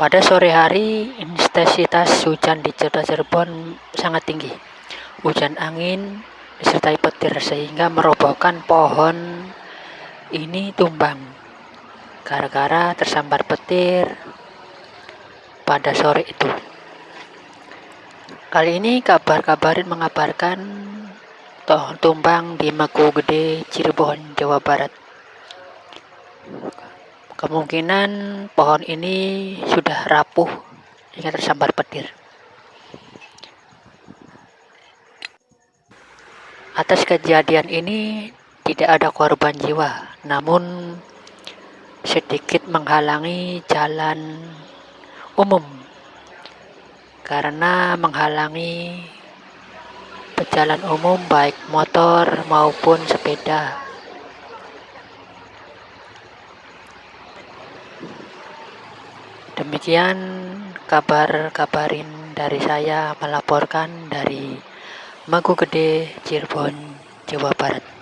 Pada sore hari, intensitas hujan di Kota Cirebon sangat tinggi. Hujan angin disertai petir sehingga merobohkan pohon ini tumbang gara-gara tersambar petir pada sore itu. Kali ini kabar-kabarin mengabarkan pohon tumbang di Maku Gede, Cirebon, Jawa Barat. Kemungkinan pohon ini sudah rapuh hingga tersambar petir. Atas kejadian ini tidak ada korban jiwa, namun sedikit menghalangi jalan umum karena menghalangi pejalan umum baik motor maupun sepeda. Demikian kabar kabarin dari saya melaporkan dari Magu Gede, Cirebon, Jawa Barat.